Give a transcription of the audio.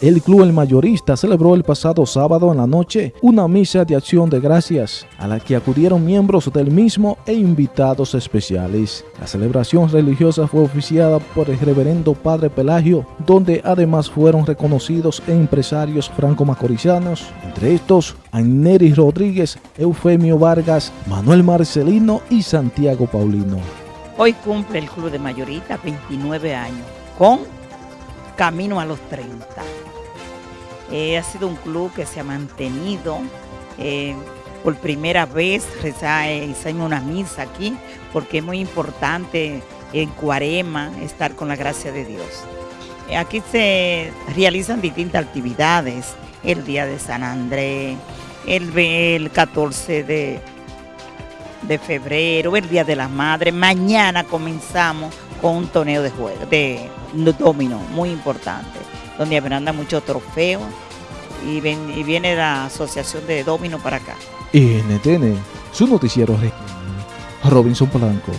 El Club El Mayorista celebró el pasado sábado en la noche una misa de acción de gracias a la que acudieron miembros del mismo e invitados especiales. La celebración religiosa fue oficiada por el reverendo Padre Pelagio, donde además fueron reconocidos empresarios franco-macorizanos, entre estos Anneri Rodríguez, Eufemio Vargas, Manuel Marcelino y Santiago Paulino. Hoy cumple el Club de Mayorista 29 años, con camino a los 30. Eh, ha sido un club que se ha mantenido. Eh, por primera vez hicimos una misa aquí, porque es muy importante en Cuarema estar con la gracia de Dios. Eh, aquí se realizan distintas actividades, el Día de San Andrés, el 14 de, de febrero, el Día de la Madre. Mañana comenzamos con un torneo de juego, de domino, muy importante, donde habrá muchos trofeos y, y, viene la asociación de domino para acá. NTN, su noticiero Robinson Polanco.